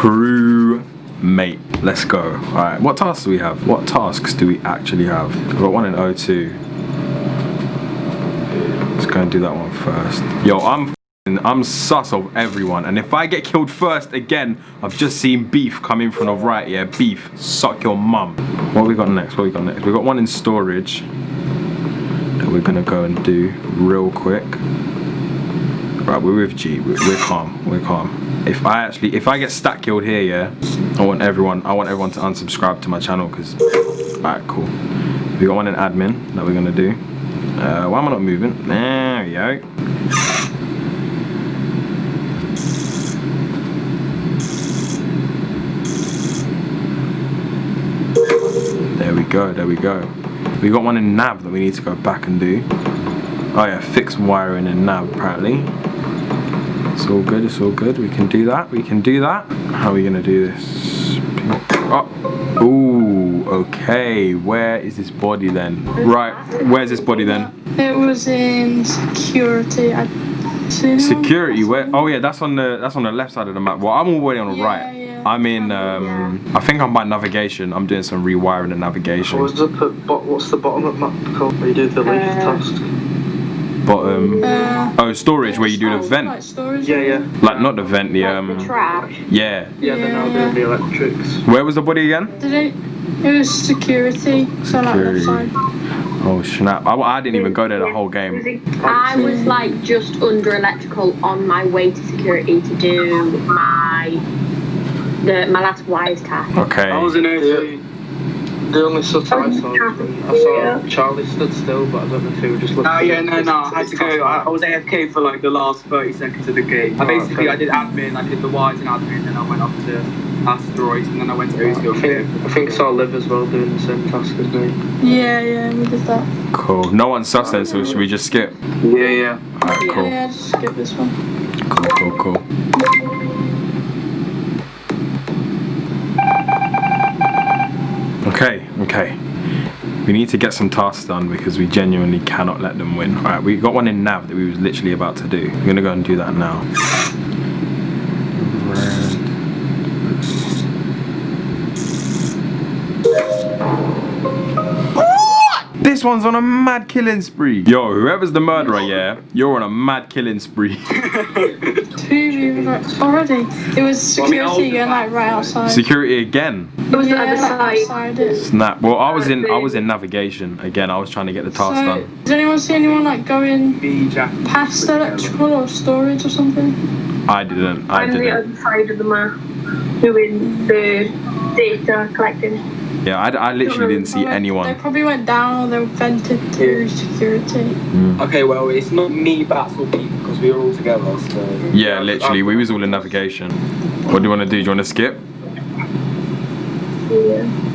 crew mate. Let's go. Alright, what tasks do we have? What tasks do we actually have? We've got one in O2. Let's go and do that one first. Yo, I'm I'm sus of everyone and if I get killed first again I've just seen beef coming from the right yeah beef suck your mum what we got next what we got next we got one in storage that we're gonna go and do real quick right we're with G we're calm we're calm if I actually if I get stack killed here yeah I want everyone I want everyone to unsubscribe to my channel because alright cool we got one in admin that we're gonna do uh, why am I not moving there we go There we go, there we go. We got one in nav that we need to go back and do. Oh yeah, fixed wiring in nav apparently. It's all good, it's all good. We can do that, we can do that. How are we gonna do this? Oh, ooh, okay. Where is this body then? Right, where's this body then? It was in security. I Security, where? Oh yeah, that's on the that's on the left side of the map. Well, I'm already on the Yeah, right. yeah. I'm in. Um, I think I'm by navigation. I'm doing some rewiring and navigation. What's up what's the bottom of map called? Where you do the leaf Uh, task? Bottom. Uh, Oh, storage where you do the like vent. storage. Yeah, yeah. Like not the vent, the Like um. the trash. Yeah. Yeah, they're now Yeah, doing the electrics. Where was the body again? Did it? It was security. So like Security. left side. Oh snap! I, I didn't even go there the whole game. I was like just under electrical on my way to security to do my the my last wires task. Okay. I was in A2. The only stuff I saw, I saw Charlie stood still, but I don't know if he was just looking. Oh yeah, no, no, I had to go. I, I was AFK for like the last 30 seconds of the game. Oh, I Oh, basically, okay. I did admin, I did the wires and admin, then I went up to asteroids, and then I went to I O2. think, I think I saw Liv as well doing the same task as me. Yeah, yeah, we did that. Cool. No one's sus then, so should we just skip? Yeah, yeah. Alright, cool. Yeah, just skip this one. Cool, cool, cool. Okay, okay. We need to get some tasks done because we genuinely cannot let them win. Alright, we got one in nav that we was literally about to do. We're gonna go and do that now. This one's on a mad killing spree. Yo, whoever's the murderer, yeah, you're on a mad killing spree. Two people like, already. It was Well, I mean, security again, like right outside. Security again. It was the other side. outside it. Snap. Well, I was in I was in navigation again. I was trying to get the task So, done. does anyone see anyone like going past electrical or storage or something? I didn't. I I'm the didn't. other side of the map doing the data collecting. Yeah, I, I literally didn't see They anyone. They probably went down or they vented through security. Hmm. Okay, well, it's not me, Bats, or Pete, because we were all together, so. Yeah, literally, we was all in navigation. What do you want to do? Do you want to skip? Yeah.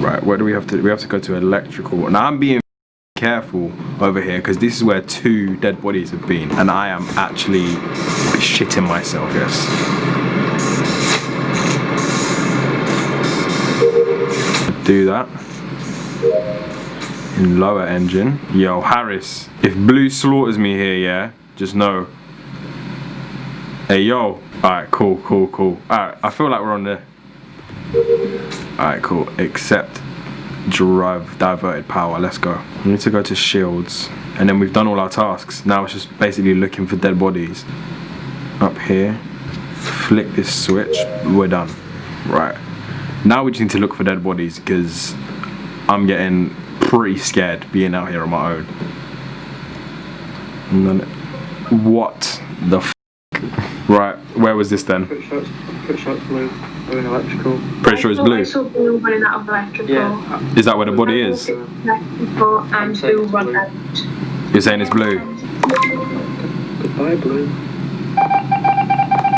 Right. Where do we have to? We have to go to electrical. Now I'm being careful over here because this is where two dead bodies have been, and I am actually shitting myself. Yes. Do that. In lower engine. Yo, Harris. If Blue slaughters me here, yeah, just know. Hey, yo. Alright, cool, cool, cool. Alright, I feel like we're on the. Alright, cool. Except drive diverted power. Let's go. We need to go to shields. And then we've done all our tasks. Now it's just basically looking for dead bodies. Up here. Flick this switch. We're done. Right. Now we just need to look for dead bodies because I'm getting pretty scared being out here on my own. And then, what the? Right, where was this then? Pretty sure it's, pretty sure it's blue. Or in electrical. Pretty sure it's I saw blue running out of electrical. Yeah. Is that where the body is? Electrical and blue run out. You're saying it's blue? Goodbye, blue.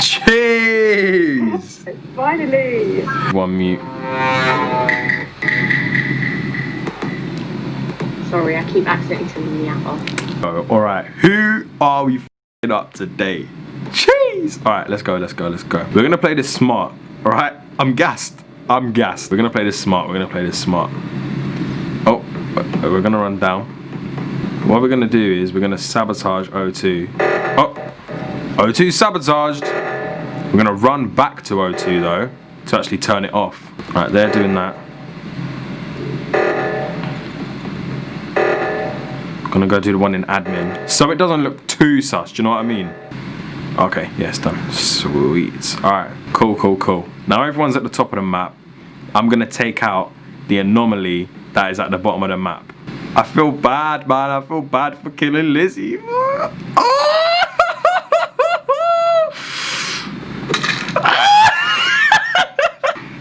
Cheese! Finally! One mute. Sorry, I keep accidentally turning the app off. Oh, alright, who are we fing up today? Cheese! Alright, let's go, let's go, let's go. We're gonna play this smart, alright? I'm gassed. I'm gassed. We're gonna play this smart, we're gonna play this smart. Oh, uh, we're gonna run down. What we're gonna do is we're gonna sabotage O2. Oh, O2 sabotaged. We're gonna run back to O2 though to actually turn it off. Right, they're doing that. Gonna go do the one in admin. So it doesn't look too sus, do you know what I mean? Okay, yeah, it's done. Sweet. Alright, cool, cool, cool. Now everyone's at the top of the map. I'm gonna take out the anomaly that is at the bottom of the map. I feel bad, man. I feel bad for killing Lizzie.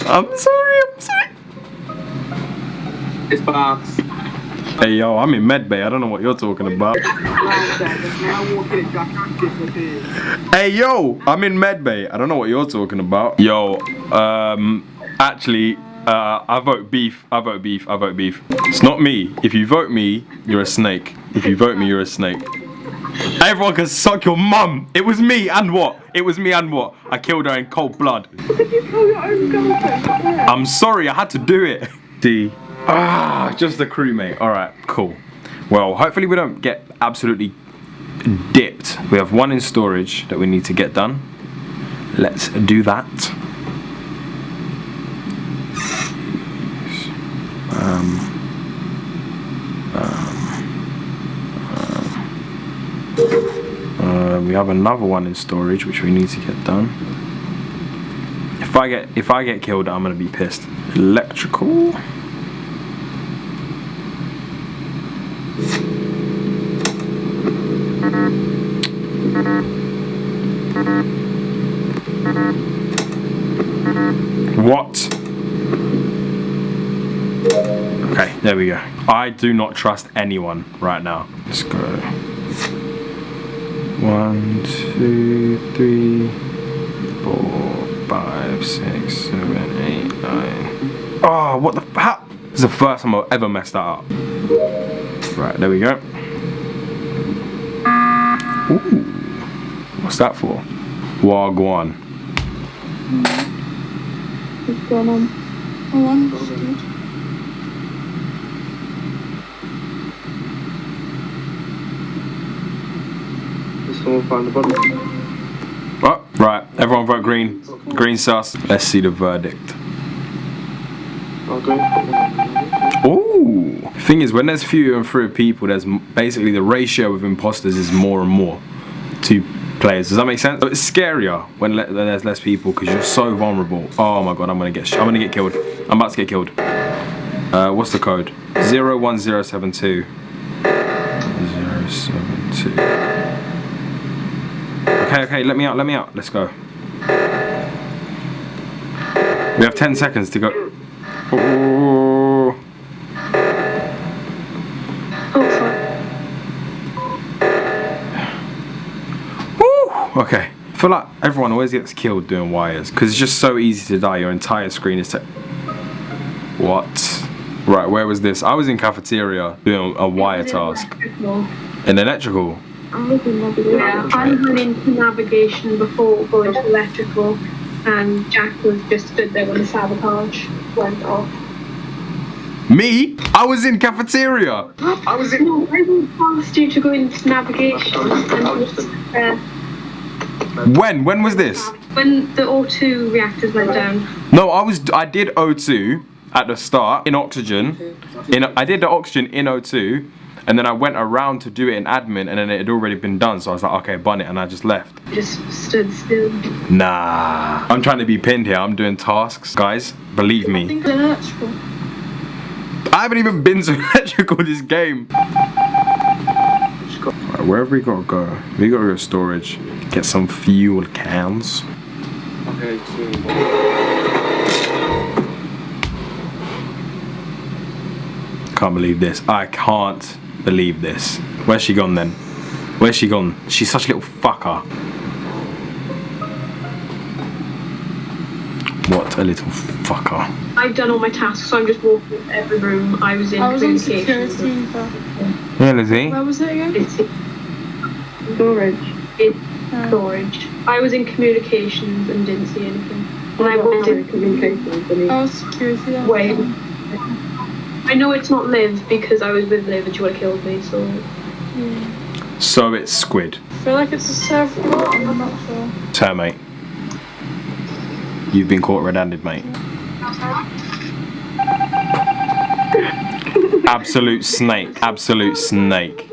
I'm sorry, I'm sorry. It's Babs. Hey yo, I'm in medbay. I don't know what you're talking about. Hey yo, I'm in medbay. I don't know what you're talking about. Yo, um, actually, uh, I vote beef. I vote beef. I vote beef. It's not me. If you vote me, you're a snake. If you vote me, you're a snake. Everyone can suck your mum. It was me and what? It was me and what? I killed her in cold blood. I'm sorry, I had to do it. D. Ah, just the crewmate. All right, cool. Well, hopefully we don't get absolutely dipped. We have one in storage that we need to get done. Let's do that. Um, um, uh, we have another one in storage which we need to get done. If I get if I get killed, I'm gonna be pissed. Electrical. What? Okay, there we go. I do not trust anyone right now. Let's go. One, two, three, four, five, six, seven, eight, nine. Oh, what the how? This is the first time I've ever messed that up. Right, there we go. Ooh. What's that for? Wagwan. What's going on? Oh, I'm good. Someone find the body? Oh, right, everyone vote green. Green sus. Let's see the verdict. Okay. Ooh. Thing is, when there's fewer and fewer people, there's basically the ratio of imposters is more and more to players. Does that make sense? So it's scarier when, le- there's less people because you're so vulnerable. Oh my god, I'm gonna get I'm gonna get killed. I'm about to get killed. Uh, what's the code? Zero one zero seven two. Zero seven two. Okay, okay, let me out, let me out. Let's go. We have 10 seconds to go. Ooh. Okay. I feel like everyone always gets killed doing wires because it's just so easy to die. Your entire screen is. Te- what? Right, where was this? I was in cafeteria doing a wire task. In electrical. Yeah, I went into navigation before going to electrical, and Jack was just stood there when the sabotage went off. Me? I was in cafeteria. I was in. No, I went past you to go into navigation, and he was there. When? When was this? When the O2 reactors went down. No, I was. I did O2 at the start in oxygen. In I did the oxygen in O2, and then I went around to do it in admin, and then it had already been done. So I was like, okay, bun it, and I just left. Just stood still. Nah. I'm trying to be pinned here. I'm doing tasks, guys. Believe me. think it's electrical. I haven't even been to electrical this game. Right, where have we got to go? We got to go to storage. Get some fuel cans. Okay, so. Can't believe this. I can't believe this. Where's she gone then? Where's she gone? She's such a little fucker. What a little fucker. I've done all my tasks, so I'm just walking to every room. I was in I was on security. Yeah, Lizzie. where was it again? It's Storage. in Uh, storage. I was in communications and didn't see anything. And I went in communications. I was security. yeah. Wait. I know it's not Liv because I was with Liv and she would have killed me, so So it's squid. I feel like it's a surfboard, I'm not sure. Termite. You've been caught red-handed, mate. Absolute snake. Absolute snake.